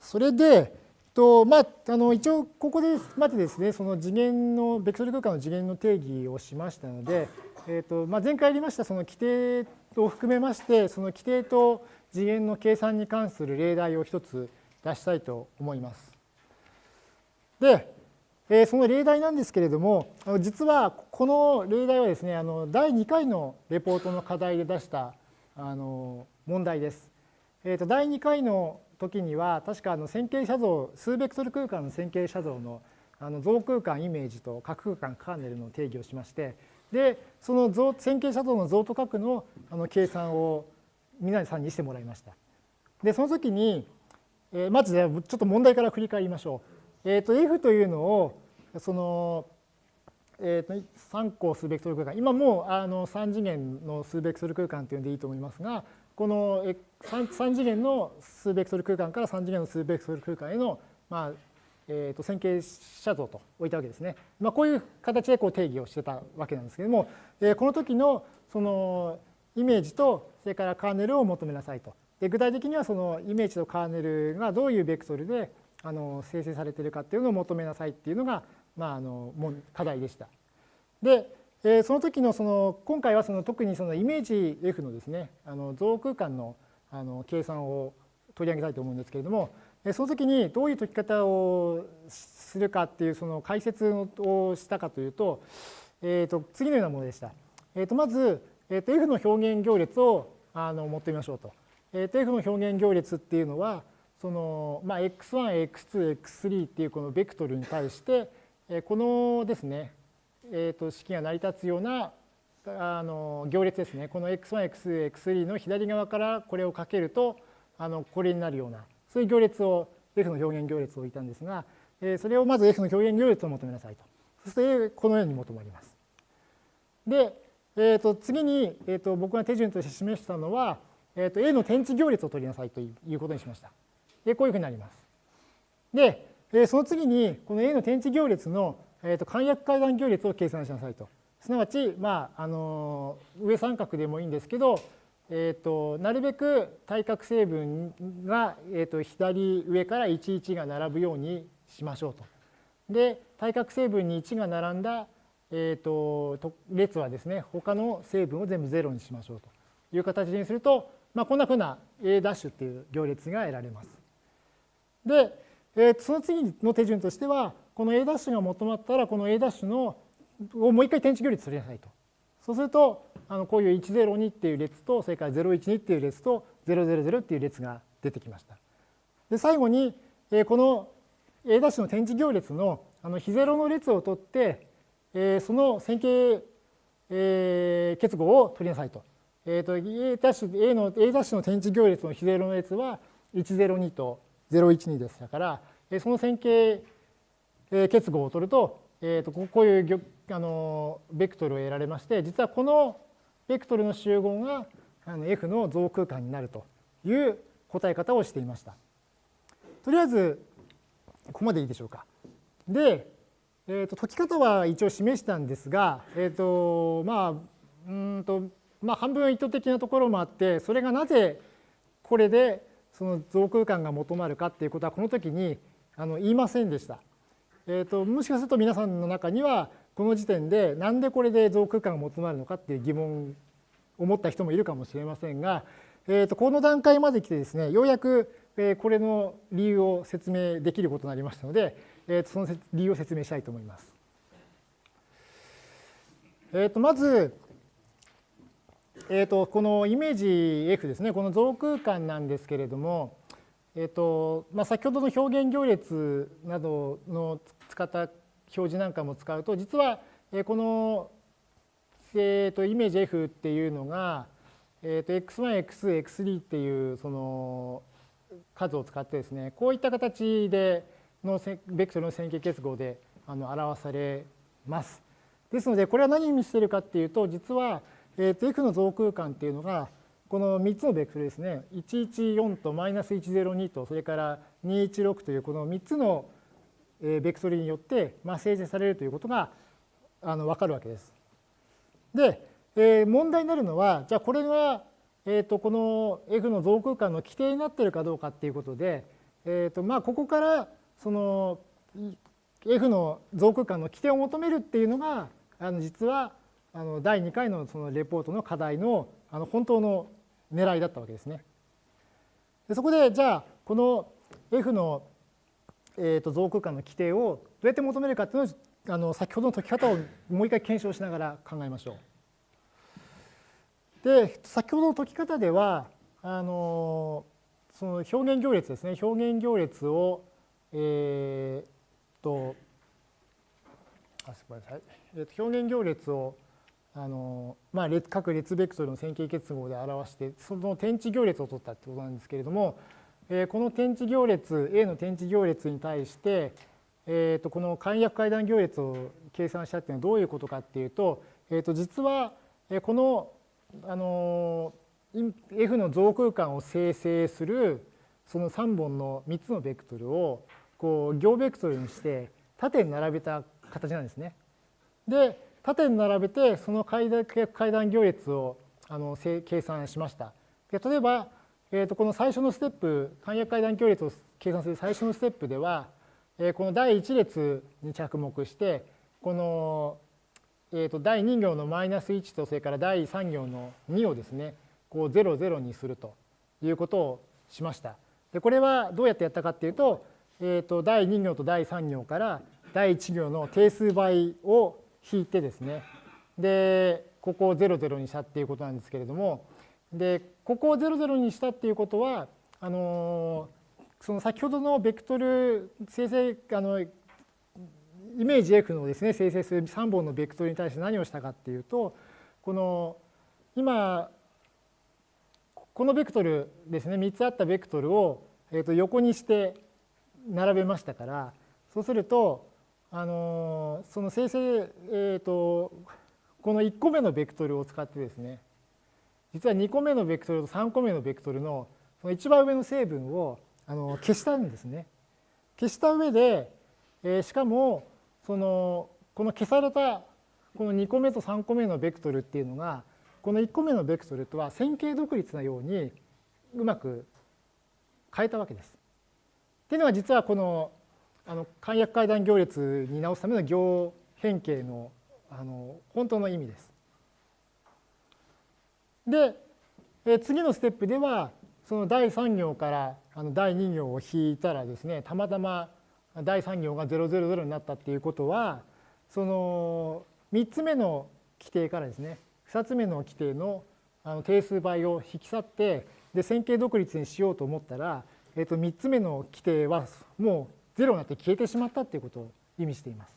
それで、とまあ、あの一応ここでまでですね、その次元の、ベクトル空間の次元の定義をしましたので、えーとまあ、前回やりましたその規定を含めまして、その規定と次元の計算に関する例題を一つ出したいと思います。で、えー、その例題なんですけれども、実はこの例題はですね、あの第2回のレポートの課題で出したあの問題です。えー、と第2回の時には、確かあの線形写像、数ベクトル空間の線形写像のあの像空間イメージと角空間カーネルの定義をしまして、で、その像線形写像の像と角のあの計算を皆さんにしてもらいました。で、その時に、えー、まず、ね、ちょっと問題から振り返りましょう。えっ、ー、と、F というのを、その、えー、と3個数ベクトル空間、今もうあの3次元の数ベクトル空間というのでいいと思いますが、この 3, 3次元の数ベクトル空間から3次元の数ベクトル空間への、まあえー、と線形写像と置いたわけですね。まあ、こういう形でこう定義をしてたわけなんですけれども、えー、この時のそのイメージとそれからカーネルを求めなさいと。で具体的にはそのイメージとカーネルがどういうベクトルであの生成されているかっていうのを求めなさいっていうのが、まあ、あの課題でした。で、えー、その時のその今回はその特にそのイメージ F のですねあの像空間のあの計算を取り上げたいと思うんですけれどもその時にどういう解き方をするかっていうその解説をしたかというと,、えー、と次のようなものでした。えー、とまず、えー、と F の表現行列をあの持ってみましょうと。えー、と F の表現行列っていうのはその、まあ、x1、x2、x3 っていうこのベクトルに対して、このですねえー、と式が成り立つようなあの行列ですね。この x1、x2、x3 の左側からこれをかけるとあのこれになるようなそういう行列を f の表現行列を置いたんですが、え、それをまず f の表現行列を求めなさいと。そしてこのように求まります。で、えー、と次に、えー、と僕が手順として示したのは、えー、と A の天地行列を取りなさいということにしました。でこういうふうになります。で、でその次にこの A の天地行列のえーと、簡約階段行列を計算しなさいと。すなわち、まあ、あの上三角でもいいんですけど、えーと、なるべく対角成分が、えーと、左上から11が並ぶようにしましょうと。で対角成分に1が並んだ、えー、と列はですね他の成分を全部0にしましょうという形にすると、まあ、こんなふうな A' っていう行列が得られます。で、えー、その次の手順としてはこの A' が求まったら、この A' のをもう一回点値行列取りなさいと。そうすると、あのこういう102っていう列と、それから012っていう列と、000っていう列が出てきました。で、最後に、えこの A' の点値行列のあの非ゼロの列を取って、えその線形、え結合を取りなさいと。えー、と A' A の A' の点値行列の非ゼロの列は102と012でしたから、その線形結合を取ると、えー、とこういうあのベクトルを得られまして実はこのベクトルの集合があの F の増空間になるという答え方をしていました。とりあえずここまでいいでしょうか。で、えー、と解き方は一応示したんですが、えーとまあうんとまあ、半分意図的なところもあってそれがなぜこれでその増空間が求まるかっていうことはこの時にあの言いませんでした。えーと、もしかすると皆さんの中にはこの時点でなんでこれで増空間が求まるのかっていう疑問を持った人もいるかもしれませんが、えーと、この段階まで来てですねようやくこれの理由を説明できることになりましたので、えーと、その理由を説明したいと思います。えー、とまず、えー、とこのイメージ F ですねこの増空間なんですけれども、えーとまあ、先ほどの表現行列などの使った表示なんかも使うと実はこの、えー、とイメージ F っていうのが、えー、と x1、x2、x3 っていうその数を使ってですねこういった形でのベクトルの線形結合であの表されます。ですのでこれは何を意味しているかっていうと実は、えー、と F の増空間っていうのがこの3つのベクトルですね114とマイナス102とそれから216というこの3つのベクトルによってまあ生成されるということがあの分かるわけです。で、えー、問題になるのはじゃあこれが、えー、とこの F の増空間の規定になっているかどうかっていうことで、えーとまあ、ここからその F の増空間の規定を求めるっていうのがあの実はあの第2回のそのレポートの課題のあの本当の狙いだったわけですね。でそこでじゃあこの F の、えー、と増空間の規定をどうやって求めるかっていうのをあの先ほどの解き方をもう一回検証しながら考えましょう。で先ほどの解き方ではあのその表現行列ですね表現行列をえー、とあすみません、えー、と表現行列をあの、まあ、列各列ベクトルの線形結合で表してその点値行列を取ったってことなんですけれども、えー、この点値行列 A の点値行列に対して、えー、とこの簡約階段行列を計算したっていうのはどういうことかっていうと,、えー、と実はこのあの F の増空間を生成するその3本の3つのベクトルをこう行ベクトルにして縦に並べた形なんですね。で縦に並べてその階段行列をあの計算しました。で例えば、えー、とこの最初のステップ簡約階段行列を計算する最初のステップでは、えー、この第1列に着目してこの、えー、と第2行のマイナス1とそれから第3行の2をですねこう0、0にするということをしました。でこれはどうやってやったかっていうと,、えー、と第2行と第3行から第1行の定数倍を引いてですね。でここを0、0にしたっていうことなんですけれども。でここを0、0にしたっていうことはあのその先ほどのベクトル生成あのイメージ F のですね生成する3本のベクトルに対して何をしたかっていうとこの今このベクトルですね3つあったベクトルを、えー、と横にして並べましたからそうすると、あのその生成、えー、とこの1個目のベクトルを使ってですね実は2個目のベクトルと3個目のベクトルのその一番上の成分をあの消したんですね。消した上で、えー、しかもそのこの消されたこの2個目と3個目のベクトルっていうのがこの1個目のベクトルとは線形独立なようにうまく変えたわけです。っていうのが実はこのあの簡約階段行列に直すための行変形のあの本当の意味です。でえ次のステップではその第3行からあの第2行を引いたらですねたまたま第3行が000になったっていうことはその3つ目の規定からですね2つ目の規定のあの定数倍を引き去ってで線形独立にしようと思ったら、えー、と3つ目の規定はもう0になって消えてしまったということを意味しています。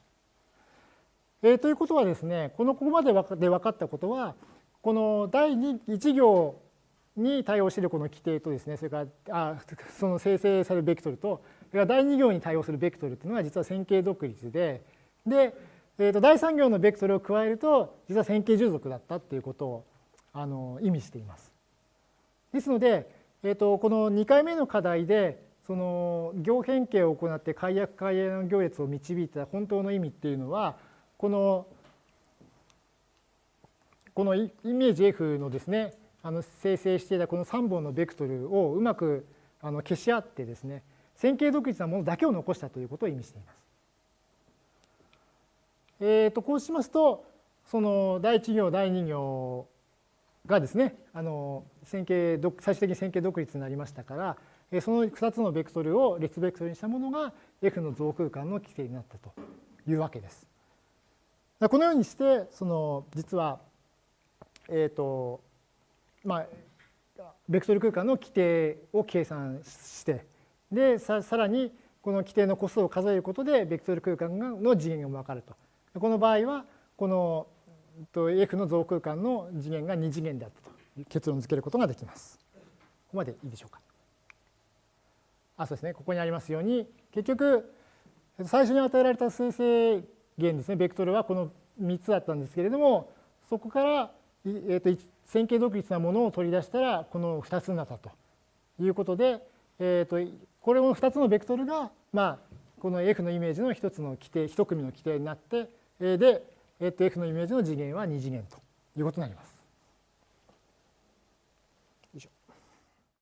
えー、ということはですねこのここまでで分かったことはこの第1行に対応しているこの規定とですねそれからあその生成されるベクトルとそれから第2行に対応するベクトルっていうのは実は線形独立ででえー、と第3行のベクトルを加えると実は線形従属だったっていうことをあの意味しています。ですので、えー、とこの2回目の課題でその行変形を行って解約解約の行列を導いた本当の意味っていうのはこのこのイメージ F のですねあの生成していたこの3本のベクトルをうまくあの消し合ってですね線形独立なものだけを残したということを意味しています。えー、とこうしますとその第1行第2行がですねあの線形最終的に線形独立になりましたからその2つのベクトルを列ベクトルにしたものが F の増空間の規定になったというわけです。このようにしてその実はえっ、とまあベクトル空間の規定を計算してでさらにこの規定の個数を数えることでベクトル空間の次元が分かるとこの場合はこの F の増空間の次元が2次元であったと結論付けることができます。ここまでいいでしょうか。あそうですねここにありますように結局最初に与えられた生成源ですねベクトルはこの3つだったんですけれどもそこから、えー、と線形独立なものを取り出したらこの2つになったということで、えー、とこれの2つのベクトルが、まあ、この F のイメージの1つの規定1組の規定になってで、えっと、F のイメージの次元は2次元ということになります。